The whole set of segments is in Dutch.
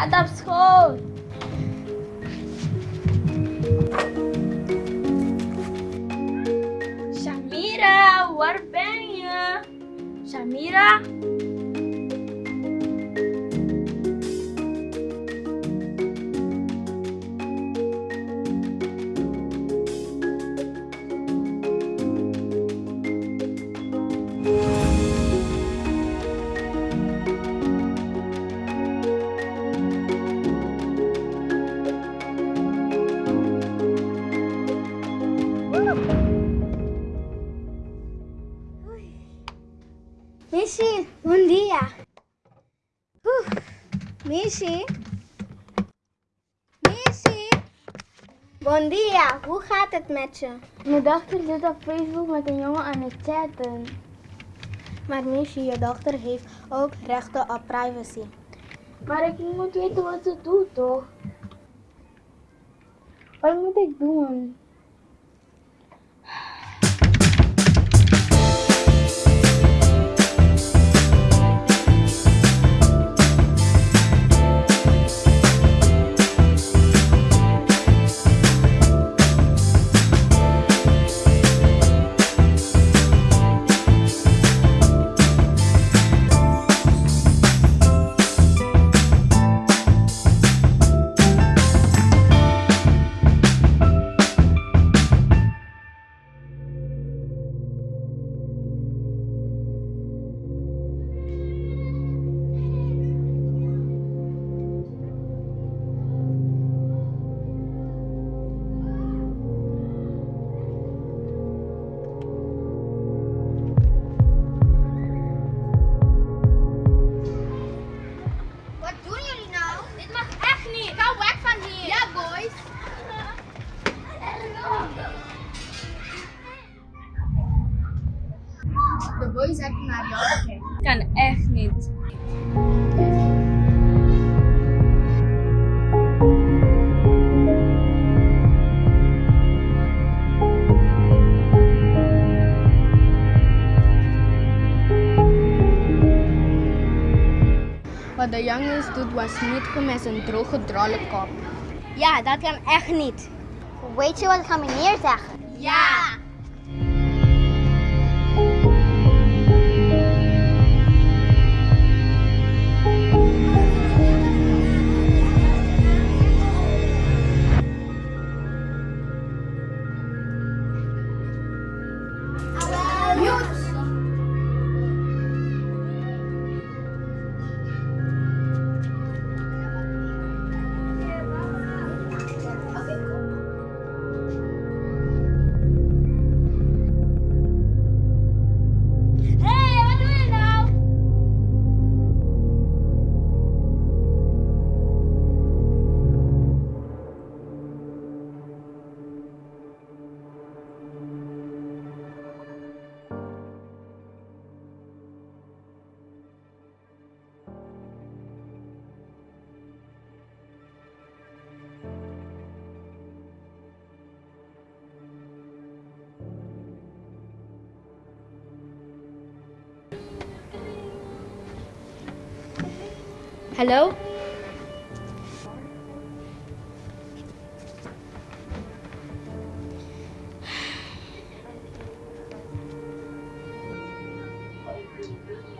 Shut up, school! Shamira, what are? Shamira? Thank you. Missy? Missy? Bon dia, hoe gaat het met je? Mijn dochter zit op Facebook met een jongen aan het chatten. Maar Missy, je dochter heeft ook rechten op privacy. Maar ik moet weten wat ze doet, toch? Wat moet ik doen? Wat de jongens doet was niet goed met zijn droge drollenkop. Ja, dat kan echt niet. Weet je wat ik ga meneer zeggen? Ja. Hallo?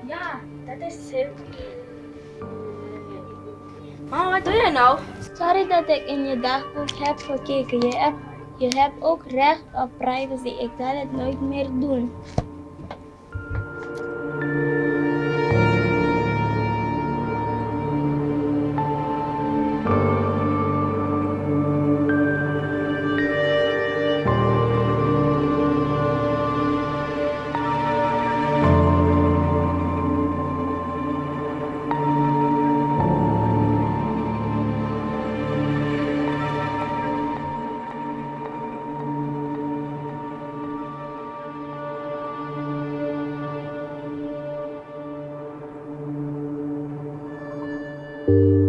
Ja, dat is heel Mama, wat doe je nou? Sorry dat ik in je dagboek heb gekeken. Je hebt, je hebt ook recht op privacy. Ik zal het nooit meer doen. You